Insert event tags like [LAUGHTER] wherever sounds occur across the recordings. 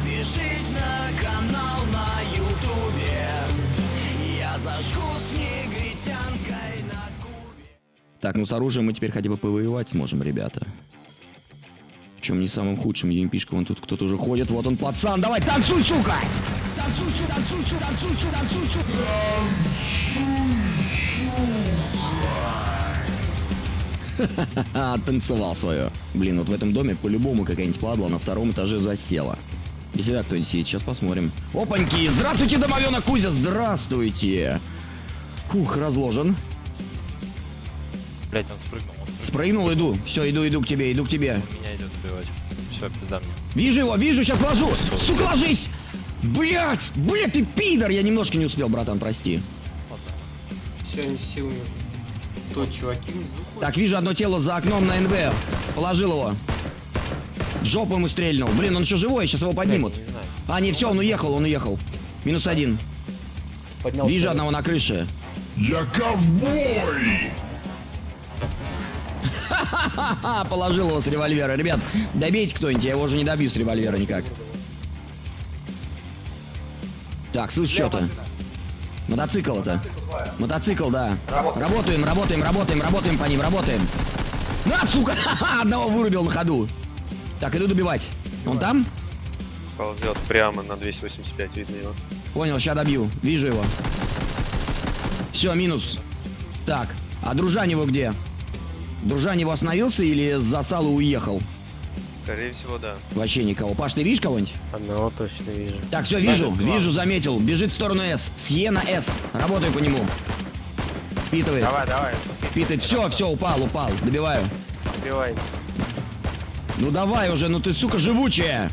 Подпишись на канал на ютубе Я зажгу с негритянкой на кубе Так, ну с оружием мы теперь хотя бы повоевать сможем, ребята. Причем не самым худшим юмпишком. Вон тут кто-то уже ходит. Вот он, пацан. Давай, танцуй, сука! Танцуй, сюда, танцуй, сюда, танцуй, сюда, танцуй, сюда. [LAUGHS] Танцевал свое. Блин, вот в этом доме по-любому какая-нибудь падла на втором этаже засела. Если так кто-нибудь сидит, сейчас посмотрим. Опаньки! Здравствуйте, домовенок Кузя! Здравствуйте! Фух, разложен. Блять, он спрыгнул. Он Спрыгнул, иду. Все, иду, иду к тебе, иду к тебе. меня идет убивать. Все, пизда мне. Вижу его, вижу, сейчас положу. Сука, ложись! Блять, блять, ты пидор! Я немножко не успел, братан, прости. Все, не силами. То, чуваки внизу. Так, вижу одно тело за окном на НВ. Положил его. В жопу ему стрельнул. Блин, он еще живой, сейчас его поднимут. Не знаю. А, не, все, он уехал, он уехал. Минус один. Поднялся. Вижу одного на крыше. Я ковбой! Ха, положил его с револьвера. Ребят, добейте кто-нибудь, я его уже не добью с револьвера никак. Так, слышь, что-то. Мотоцикл это. Мотоцикл, да. Работаем, работаем, работаем, работаем по ним, работаем. На, сука! Ха-ха, [LAUGHS] Одного вырубил на ходу. Так, иду добивать. Он там? Ползет прямо на 285, видно его. Понял, сейчас добью. Вижу его. Все, минус. Так, а дружань его где? Дружань его остановился или засал и уехал? Скорее всего, да. Вообще никого. Паш, ты видишь кого-нибудь? Одного точно вижу. Так, все, вижу, вижу, заметил. Бежит в сторону С. С Е на С. Работаю по нему. Впитывает. Давай, давай. Впитывает. Все, все, упал, упал. Добиваю. Убивай. Ну давай уже, ну ты, сука, живучая.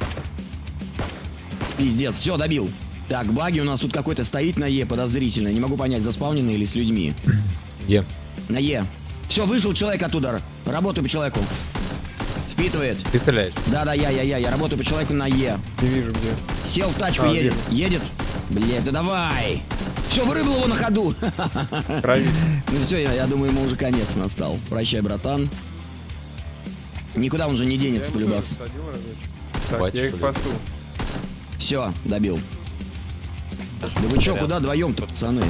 Пиздец, все, добил. Так, баги у нас тут какой-то стоит на Е подозрительно. Не могу понять, заспавненный или с людьми. Где? На Е. Все, вышел человек оттуда. Работаю по человеку. Впитывает. Ты стреляешь? Да-да, я, я, я, я работаю по человеку на Е. Не вижу где. Сел в тачку, А, едет. Едет. Блять, да давай. Все, вырыбал его на ходу. Правильно. [LAUGHS] Ну все, я, я думаю, ему уже конец настал. Прощай, братан. Никуда он же не денется, полюбас. Так, Хватит, я их пасу. Все, добил. Да вы чё, куда вдвоем-то, пацаны?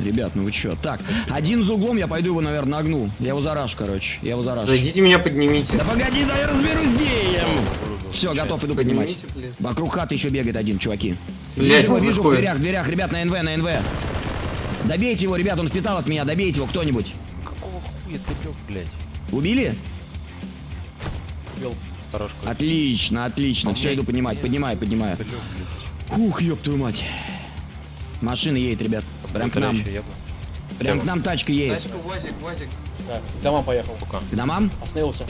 Ребят, ну вы чё? Так, один за углом, я пойду его, наверное, нагну. Я его заражу, короче. Я его заражу. Зайдите меня поднимите. Да погоди, да я разберусь с геем. Все, готов, иду поднимать. Вокруг хаты еще бегает один, чуваки. Блядь, вижу вижу в дверях, в дверях, ребят, на НВ, на НВ. Добейте его, ребят, он впитал от меня, добейте его кто-нибудь. Какого хуя ты лег, блядь? Убили? Хорош какой. Отлично, отлично. Все, иду поднимать, поднимаю, поднимаю. Ух, ёб твою мать. Машина едет, ребят. Прям к нам. Прям к нам тачка едет. Тачка, УАЗик, УАЗик. Да, дома поехал. Сука. К домам? Остановился.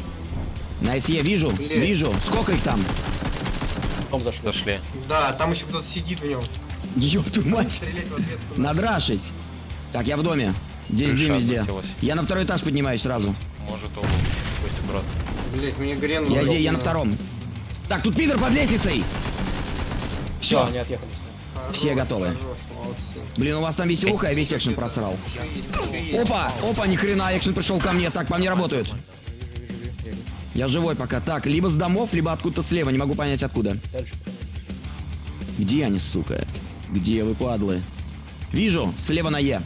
На СЕ вижу, Блядь. вижу. Сколько их там? Дом зашли. Зашли. Да, там еще кто-то сидит в нем. Ёб твою мать. Надрашить. Так, я в доме. Здесь дым везде. Я на второй этаж поднимаюсь сразу. Может он. Пусть аккуратно. Блять, мне Грен Я здесь, я на втором. Так, тут пидор под лестницей. Все, Все, они отъехали. Хорош, Все готовы. блин, у вас там веселуха, я весь экшен просрал. Опа, опа, ни хрена, экшен пришел ко мне. Так, по мне работают. Я живой пока. Так, либо с домов, либо откуда-то слева, не могу понять откуда. Дальше. Где они, сука? Где вы, падлы? Вижу, слева на Е.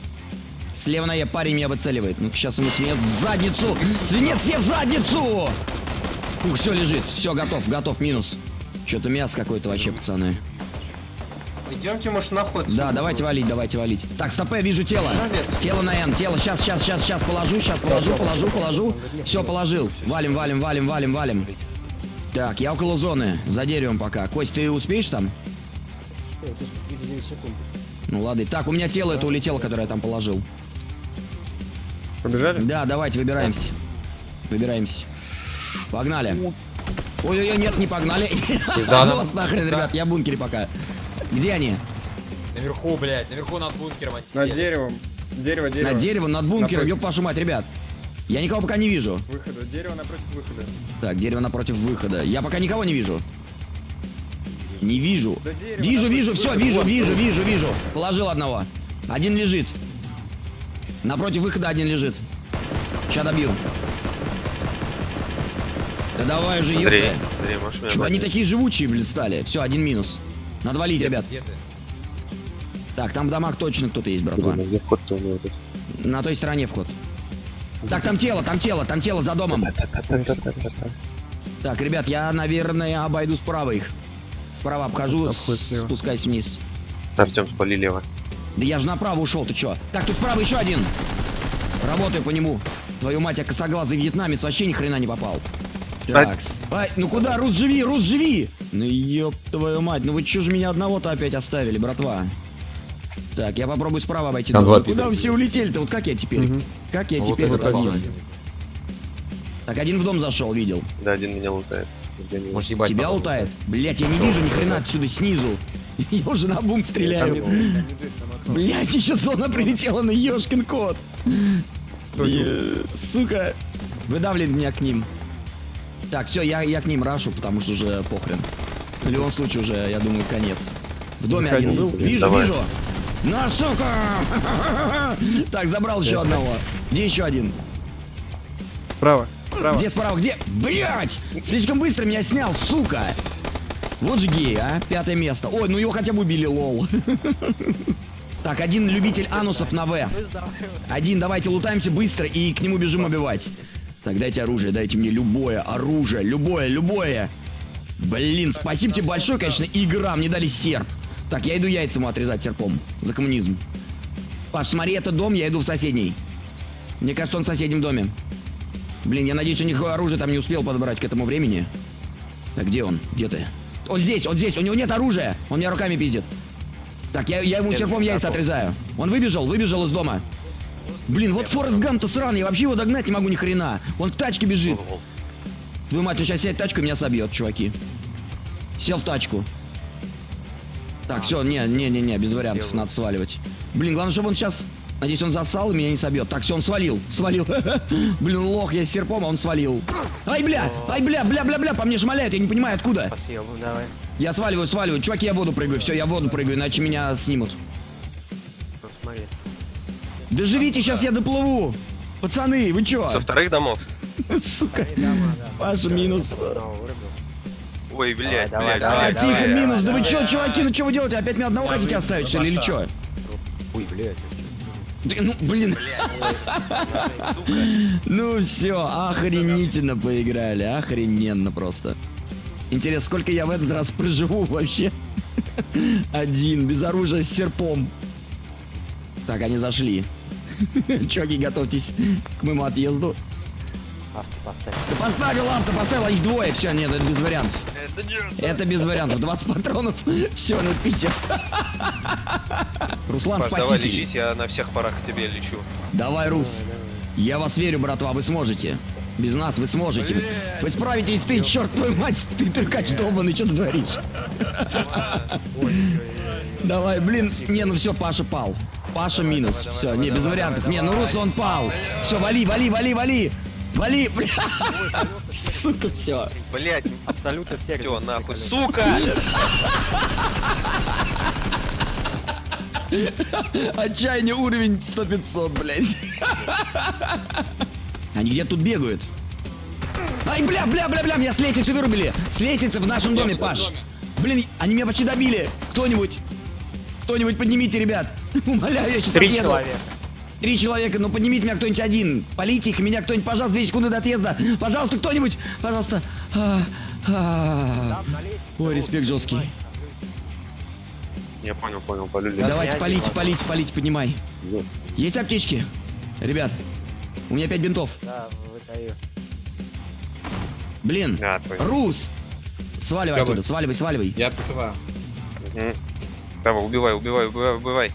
Слева на Е парень меня выцеливает. Ну-ка, сейчас ему свинец в задницу. Свинец себе в задницу! Ух, все лежит. Все, готов, готов, минус. Что-то мясо какое-то вообще, пацаны. Идемте, может, на ход. Да, давайте валить, давайте валить. Так, стопе, вижу тело. Тело на Н, тело. Сейчас, сейчас, сейчас, сейчас положу, сейчас положу, положу, положу. Все, положил. Валим, валим, валим, валим, валим. Так, я около зоны. За деревом пока. Кость, ты успеешь там? Что, это 39 секунд. Ну ладно. Так, у меня тело это улетело, которое я там положил. Побежали? Да, давайте, выбираемся. Выбираемся. Погнали. Ой-ой-ой, нет, не погнали. Вот нахрен, ребят, я в бункере пока. Где они? Наверху, блядь. Наверху над бункером Над деревом. Дерево, дерево. Над деревом, над бункером, ёб вашу мать, ребят. Я никого пока не вижу. Выхода. Дерево напротив выхода. Так, дерево напротив выхода. Я пока никого не вижу. Не вижу. Да дерево Вижу, вижу, все, выхода. вижу, вижу, вижу, вижу. Положил одного. Один лежит. Напротив выхода один лежит. Сейчас добью. Да давай же, Андрей, ёпта. Андрей, можешь меня Чего они такие живучие, блин, стали? Все, один минус. Надо валить, ребят. Где ты? Так, там в домах точно кто-то есть, братва. Где вход-то у него тут? На той стороне вход. Так, там тело, там тело, там тело за домом. Так, ребят, я, наверное, обойду справа их. Справа обхожу, спускаюсь вниз. Артем, спали лево. Да я же направо ушел, ты чё? Так, тут справа еще один. Работаю по нему. Твою мать, я косоглазый вьетнамец вообще ни хрена не попал. Такс. Ай, ну куда, Рус, живи, Рус, живи! Ну ёб твою мать, ну вы чё же меня одного-то опять оставили, братва? Так, я попробую справа обойти. Там дом. два Ну Куда вы все улетели-то? Вот как я теперь? Как я А вот теперь вот один? один. Так, один в дом зашел, видел. Да, один меня лутает. Может ебать. Тебя лутает? Блять, я не вижу ни хрена отсюда снизу. [LAUGHS] Я уже на бум стреляю. Блять, еще зона прилетела на ёшкин кот. Сука. Выдавливает меня к ним. Так, все, я, я к ним рашу, потому что уже похрен. В любом случае уже, я думаю, конец. В доме Заходи, один был. блин, Вижу, давай. вижу. На, сука! [LAUGHS] Так, забрал еще одного. Где еще один? Справа, справа. Где справа? Где? Блять! Слишком быстро меня снял, сука! Вот же гей, а? Пятое место. Ой, ну его хотя бы убили, лол. [LAUGHS] Так, один любитель анусов на В. Один, давайте лутаемся быстро и к нему бежим убивать. Так, дайте оружие, дайте мне любое оружие, любое, любое. Блин, спасибо тебе большое, конечно, игра, мне дали серп. Так, я иду яйца ему отрезать серпом. За коммунизм. Паш, смотри, это дом, я иду в соседний. Мне кажется, он в соседнем доме. Блин, я надеюсь, у них оружие там не успел подобрать к этому времени. Так, где он? Где ты? Он здесь, он здесь, у него нет оружия. Он меня руками пиздит. Так, я, я ему серпом яйца отрезаю. Он выбежал, выбежал из дома. Блин, вот Форест Гамп-то сраный, я вообще его догнать не могу ни хрена. Он к тачке бежит. Твою мать, он сейчас сядет в тачку и меня собьет, чуваки. Сел в тачку. Так, все, не, не, не, не, без вариантов, надо сваливать. Блин, главное, чтобы он сейчас. Надеюсь, он засал и меня не собьет. Так, все, он свалил. Свалил. [LAUGHS] Блин, лох, я с серпом, а он свалил. Ай, бля! Ай, бля, бля, бля, бля, по мне шмаляют, я не понимаю, откуда. давай. Я сваливаю, сваливаю. Чуваки, я в воду прыгаю. Все, я в воду прыгаю, иначе меня снимут. Смотри. Да живите, сейчас я доплыву. Пацаны, вы чё? Со вторых домов? [LAUGHS] Сука. Паша, минус. Ой, блядь, давай, блядь, блядь, тихо, минус. Да вы чё, чуваки, ну чё вы делаете? Опять меня одного хотите оставить, что ли, или чё? Ой, блядь. Ну, блин. Ну все, охренительно поиграли, охрененно просто. Интересно, сколько я в этот раз проживу вообще? [LAUGHS] Один, без оружия, с серпом. Так, они зашли. [LAUGHS] Чуваки, готовьтесь к моему отъезду. Авто поставь. Да поставил авто, поставил, а их двое. Все, нет, это без вариантов. Это Джерсон. Это без вариантов. 20 патронов. [LAUGHS] Все, ну пиздец. [LAUGHS] Руслан, Паш, давай лечись, я на всех парах к тебе лечу. Давай, Рус. Я вас верю, братва, вы сможете. Без нас вы сможете. Вы справитесь, ты, черт твою мать, ты трюкач долбанный, что ты творишь? Давай, блин, не, ну все, Паша пал. Паша минус. Все, не, без вариантов. Не, ну Руслан он пал. Все, вали, вали, вали, вали. Вали, бля. [LAUGHS] Сука, все. Блядь, Абсолютно все. чё, нахуй, сука! [LAUGHS] Отчаяние уровень 100-500, блядь. [LAUGHS] Они где тут бегают? Ай, бля, бля, бля, бля, меня с лестницы вырубили. С лестницы в нашем доме, Паш. Блин, они меня почти добили. Кто-нибудь, кто-нибудь поднимите, ребят. Умоляю, я сейчас Три отъеду. человека. Три человека, ну поднимите меня кто-нибудь один. Полите их, меня кто-нибудь, пожалуйста, две секунды до отъезда. Пожалуйста, кто-нибудь, пожалуйста. А, а. Ой, респект жесткий. Я понял, понял, полюли. Давайте, полите, полите, полите, поднимай. Есть аптечки? Ребят, у меня пять бинтов. Да, выдаю. Блин, А, твой. Рус! Сваливай оттуда, сваливай, сваливай. Я прикрываю. Мгм. Давай, убивай, убивай, убивай, убивай.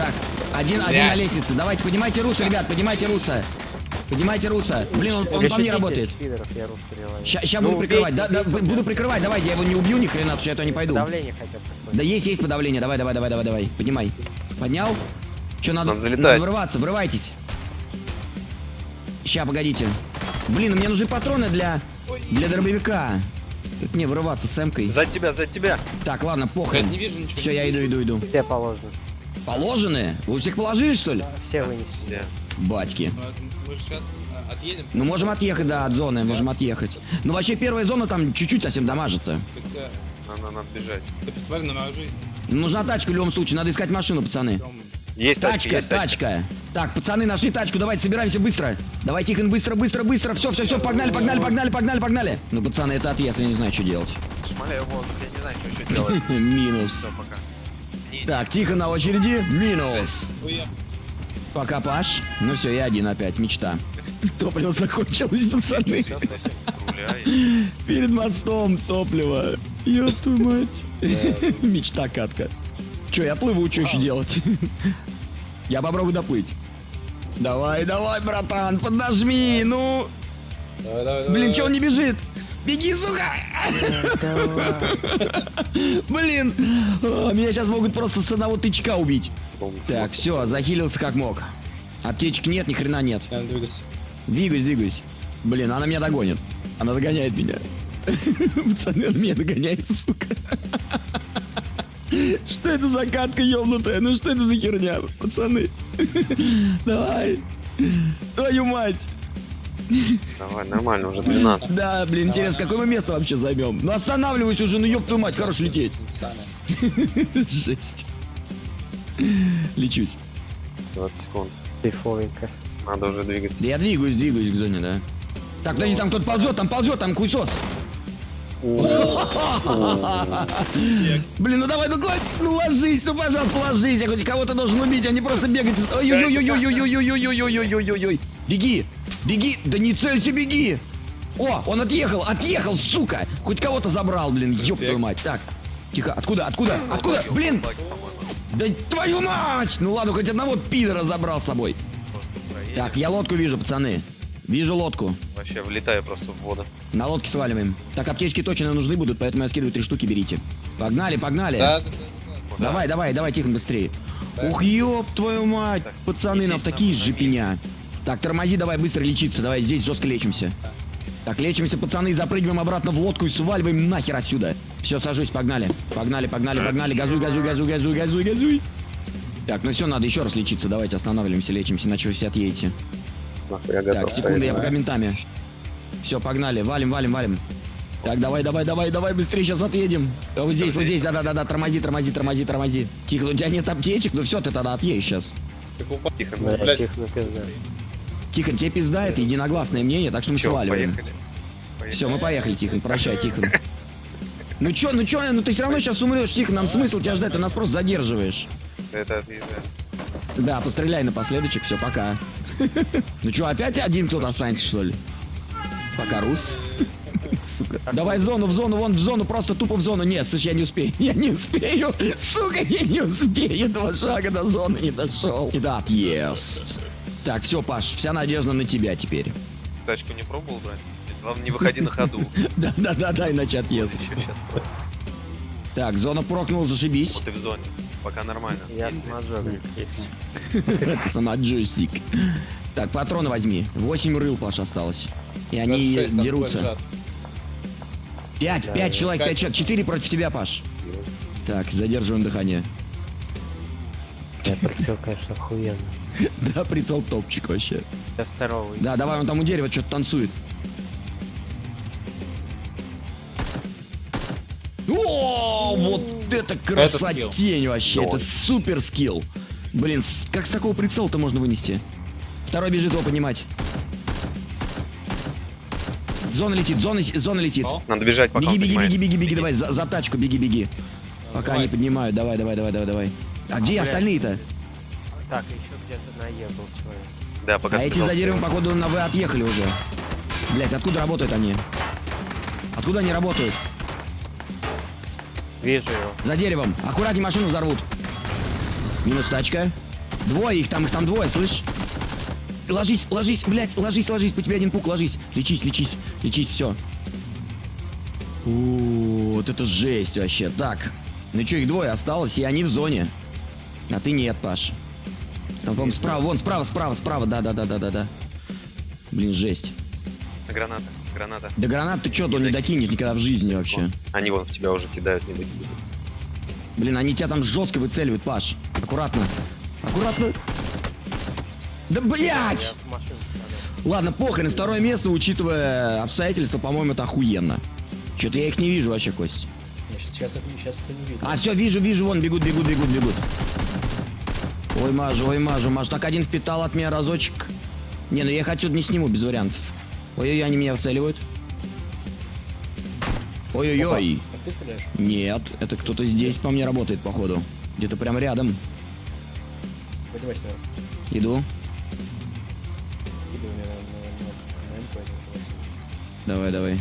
Так, один, один на лестнице. Давайте, поднимайте Руса, ребят, поднимайте Руса. Поднимайте Руса. Блин, он, он по мне работает. я. Сейчас Ну, буду прикрывать. Да, да, буду прикрывать, давай, я его не убью ни хрена, потому что я то не пойду. Давление хотя бы. какое. Да есть, есть подавление. Давай, давай, давай, давай, давай. Поднимай. Поднял? Что, надо, Надо врываться, врывайтесь. Ща, погодите. Блин, мне нужны патроны для, для дробовика. Как мне врываться с эмкой? За тебя, за тебя. Так, ладно, похрен. не вижу ничего. Все, я иду, иду, иду. Все положено. Положены? Вы уже всех положили, что ли? Все вынесли. Все. Батьки. Мы же сейчас Отъедем. Ну, можем отъехать, да, от зоны, можем отъехать. Ну, вообще, первая зона там чуть-чуть совсем дамажит-то. Когда- Надо, надо бежать. Ты посмотри на мою жизнь. Нужна тачка в любом случае, надо искать машину, пацаны. Есть тачка, Тачка, есть тачка. тачка. Так, пацаны, нашли тачку, давайте собираемся быстро. Давай, Тихон, быстро, быстро, быстро. Все, все, все, погнали, погнали, погнали, погнали, погнали. Ну, пацаны, это отъезд, я не знаю, что делать. Шмаляю в воздух, я не знаю, что еще делать. [LAUGHS] Минус. Все, Так, Тихо на очереди. Минус. Пока, Паш. Ну все, я один опять, мечта. [LAUGHS] Топливо закончилось, пацаны. [LAUGHS] Перед мостом топливо. Твою мать. [LAUGHS] Мечта катка. Че, я плыву, что еще делать? Я попробую доплыть. Давай, давай, братан, поднажми, ну. Давай, давай, давай. Блин, че он не бежит? Беги, сука! Блин, а, меня сейчас могут просто с одного тычка убить. Так, все, захилился как мог. Аптечек нет, ни хрена нет. Надо двигаться. Двигаюсь, двигаюсь. Блин, она меня догонит. Она догоняет меня. [LAUGHS] Пацаны, она меня догоняет, сука. Что это за катка ёбнутая? Ну что это за херня, пацаны? [LAUGHS] Давай. Твою мать. Давай, нормально, уже 12. Да, блин, интересно, какое мы место вообще займем? Ну останавливайся уже, ну ёб твою мать, хорош лететь. [LAUGHS] Жесть. Лечусь. 20 секунд. Надо уже двигаться. Да я двигаюсь, двигаюсь к зоне, да. Так, подожди, там кто-то ползет, там ползет, там хуйсос. Блин, ну давай, ну кладь, ну ложись, ну пожалуйста, ложись, я хоть кого-то должен убить, а не просто бегать. Ой-ой-ой-ой-ой-ой-ой-ой-ой-ой-ой-ой-ой. Беги, беги, да не целься, беги. О, он отъехал, отъехал, сука. Хоть кого-то забрал, блин, ёб твою мать. Так, тихо, откуда, откуда, откуда, блин. Да твою мать! Ну ладно, хоть одного пидора забрал с собой. Так, я лодку вижу, пацаны. Вижу лодку. Вообще влетаю просто в воду. На лодке сваливаем. Так, аптечки точно нужны будут, поэтому я скидываю три штуки, берите. Погнали, погнали. Да, да, да, да. Давай, давай, давай, Тихон, быстрее. Ух, ёб твою мать. Так, Пацаны, нам такие на жопеня. Так, тормози, давай быстро лечиться. Давай, здесь жестко лечимся. Так, лечимся, пацаны, запрыгиваем обратно в лодку и сваливаем нахер отсюда. Все, сажусь, погнали. Погнали, погнали, погнали. Газуй, газуй, газуй, газуй, газуй, газуй. Так, ну все, надо еще раз лечиться. Давайте останавливаемся, лечимся, иначе вы все отъедете. Я готов. Так, секунду, я пока ментами. Все, погнали, валим, валим, валим. Так, давай, давай, давай, давай, быстрее, сейчас отъедем. А Вот здесь, вот здесь, да-да-да, тормози, тормози, тормози, тормози. Тихо, у тебя нет аптечек, ну все, ты тогда отъедешь сейчас. Тихо, Ну, блядь, Тихон, тебе пизда, это единогласное мнение, так что мы Чё, сваливаем. поехали? Поехали. Все, мы поехали, Тихон, прощай, Тихон. Ну чё, ну чё, ну ты все равно сейчас умрешь, Тихон, нам смысл тебя ждать, ты нас просто задерживаешь. Это. Да, постреляй напоследочек, все, пока. [LAUGHS] Ну чё, опять один кто-то останется, что ли? Пока, Рус. [LAUGHS] Сука. Давай в зону, в зону, вон в зону, просто тупо в зону. Нет, слышь, я не успею. [LAUGHS] Я не успею. Сука, я не успею. Два шага до зоны не дошел. Да, отъезд. Так, все, Паш, вся надежда на тебя теперь. Тачку не пробовал брать? Главное, не выходи на ходу. [LAUGHS] Да, да, да, да, иначе отъезд. Так, зона прокнула, зашибись. Вот ты в зоне. Пока нормально. Я Ездили. самоджогник, есть. Это [LAUGHS] сама джойстик. Так, патроны возьми. Восемь рыл, Паш, осталось. И они 26 там дерутся. Пять, пять человек, пять человек. Четыре против тебя, Паш. Так, задерживаем дыхание. Я прицел, конечно, охуенный. [LAUGHS] Да, прицел топчик вообще. Я второго. Да, давай, он там у дерева что-то танцует. О, вот это красотень вообще, это супер скилл. Блин, как с такого прицела-то можно вынести? Второй бежит его поднимать. Зона летит, зона, зона летит. Надо бежать, пока Беги, беги, беги, беги, беги, давай, за, за тачку, беги, беги. Пока они поднимают, давай, давай, давай, давай, давай. А где остальные-то? Так, еще где-то на Е был человек. Да, пока А эти за деревом, походу, на В отъехали уже. Блять, откуда работают они? Откуда они работают? Вижу его. За деревом. Аккуратней машину взорвут. Минус тачка. Двое их, там их там двое, слышь? Ложись, ложись, блядь, ложись, ложись, по тебе один пук, ложись. Лечись, лечись, лечись, все. Вот это жесть вообще. Так, ну что, их двое осталось, и они в зоне. А ты нет, Паш. Там, по-моему, справа, вон, справа, справа, справа, да-да-да-да-да-да. Блин, жесть. Граната, граната. Да гранат ты чё, он не докинешь никогда в жизни вообще. Они вон в тебя уже кидают, не докидывают. Блин, они тебя там жестко выцеливают, Паш. Аккуратно. Аккуратно. Да блять! Я Ладно, похрен, второе место, учитывая обстоятельства, по-моему, это охуенно. Что-то я их не вижу вообще, Кость. Сейчас, сейчас, сейчас это не видно. А, все, вижу, вижу, вон, бегут, бегут, бегут, бегут. Ой, мажу, ой, мажу, мажу. Так, один впитал от меня разочек. Не, ну я их отсюда не сниму, без вариантов. Ой-ой-ой, они меня вцеливают. Ой-ой-ой. Стреляешь? Нет, это кто-то здесь по мне работает, походу. Где-то прям рядом. Поднимайся наверх. Иду. Иду мне на. Давай, давай.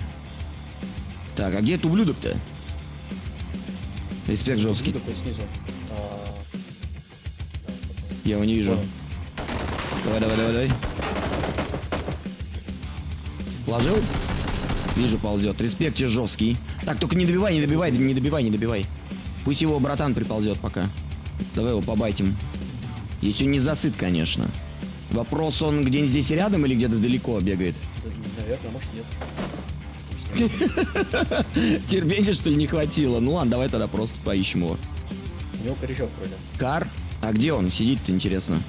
Так, а где этот ублюдок-то? Респект жесткий. Снизу. Я его не вижу. Давай, давай, давай, давай. Положил? Вижу, ползет. Респект тебе жесткий. Так, только не добивай, не добивай, не добивай, не добивай. Пусть его братан приползет пока. Давай его побайтим. Если он не засыт, конечно. Вопрос, он где-нибудь здесь рядом или где-то далеко бегает? Наверное, может нет. [LAUGHS] Терпения, что ли, не хватило? Ну ладно, давай тогда просто поищем его. У него корячок вроде. Кар? А где он? Сидит-то, интересно.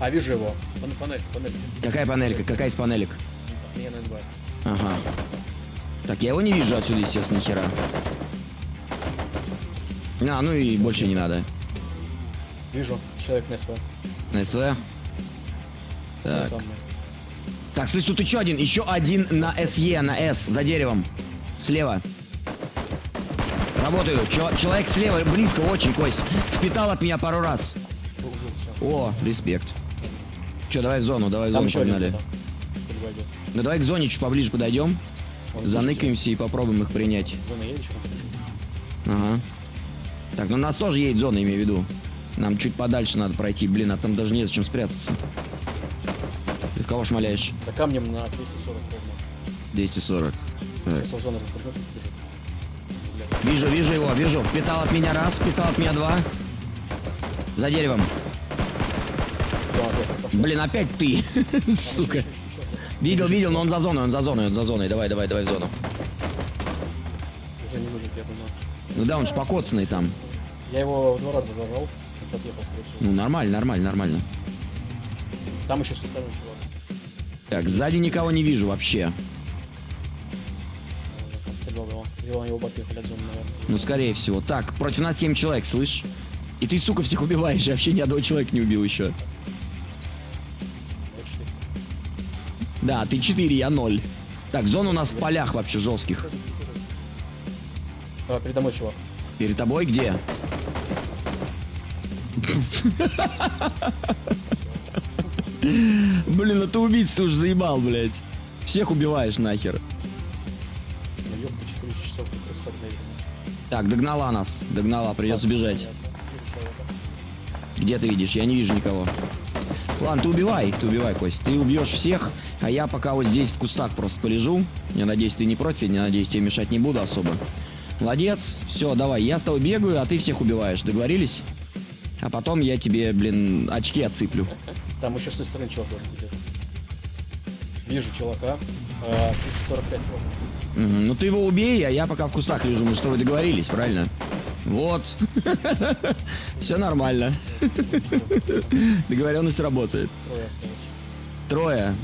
А, вижу его. Пан- Панель, панель. Какая панелька? Какая из панелек? Мне на НБ. Ага. Так, я его не вижу отсюда, естественно, хера. А, ну и больше не надо. Вижу. Человек на СВ. На СВ. Так. Так, слышь, тут еще один. Еще один на СЕ, на С, за деревом. Слева. Работаю. Чел- человек слева, близко, очень, Кость. Впитал от меня пару раз. О, респект. Че, давай в зону, давай в Там зону один погнали. Ну давай к зоне чуть поближе подойдем. Он Заныкаемся и попробуем их принять. слышит. Зона едешь? Ага. Так, ну нас тоже едет зона, имею в виду. Нам чуть подальше надо пройти. Блин, а там даже незачем спрятаться. Ты в кого шмаляешь? За камнем на 240 ровно. 240. Так. Вижу, вижу его, вижу. Впитал от меня раз, впитал от меня два. За деревом. Блин, опять ты. [LAUGHS] Сука. Видел, видел, но он за зоной, он за зоной, он за зоной. Давай, давай, давай в зону. Уже не выжить, я думаю. Ну да, он ж покоцанный там. Я его два раза отъехал, скорее всего. Ну нормально, нормально, нормально. Там еще стороны чувак. Так, сзади никого не вижу вообще. Стрелял его. Его на его бот ехали от зоны, наверное. Ну, скорее всего. Так, против нас 7 человек, слышь? И ты, сука, всех убиваешь. Я вообще ни одного человека не убил еще. Да, ты 4, я 0. Так, зона у нас в полях вообще жестких. А, передо мной чувак. Перед тобой где? Блин, ну ты убийц, ты уже заебал, блядь. Всех убиваешь нахер. Так, догнала нас. Догнала, придется бежать. Где ты видишь? Я не вижу никого. Ладно, ты убивай, ты убивай, Кость. Ты убьешь всех, а я пока вот здесь в кустах просто полежу. Я надеюсь, ты не против, я надеюсь, тебе мешать не буду особо. Молодец, все, давай, я с тобой бегаю, а ты всех убиваешь. Договорились? А потом я тебе, блин, очки отсыплю. Там еще с той стороны чувак должен. Вижу чувака. А, 345 ровно. Ну ты его убей, а я пока в кустах лежу. Мы с тобой договорились, правильно? Вот. [LAUGHS] Все нормально. [LAUGHS] Договоренность работает. Трое.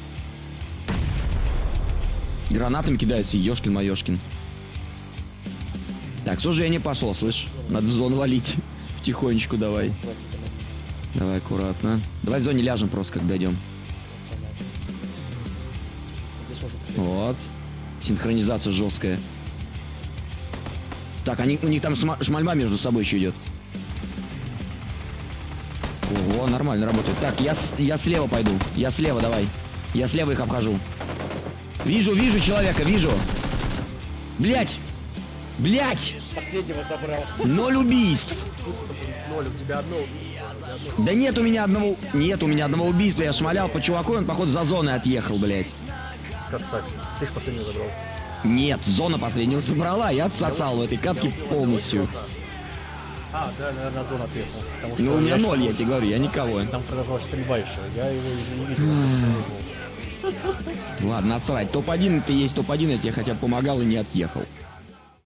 Гранатами кидаются, ёшкин-моёшкин. Так, сужение пошло, слышь? Надо в зону валить. [LAUGHS] Потихонечку давай. Давай аккуратно. Давай в зоне ляжем просто, как дойдем. Вот. Синхронизация жесткая. Так, они, у них там шмальба между собой еще идет. Ого, нормально работает. Так, я, я слева пойду. Я слева, давай. Я слева их обхожу. Вижу, вижу человека, вижу. Блять! Блять! Последнего забрал. Ноль убийств! Ноль, у тебя одно убийство. Да нет у меня одного... Нет у меня одного убийства. Я шмалял по чуваку, он, походу, за зоной отъехал, блять. Как так? Ты ж последнего забрал. Нет, зона последнего собрала. Я отсосал в этой катке полностью. А, да, наверное, зона что Ну, у меня ноль, я тебе говорю, я никого. Там продолжалась стрельба еще. Я его не видел. Ладно, насрать. Топ-1 ты есть топ-1, я тебе хотя бы помогал и не отъехал.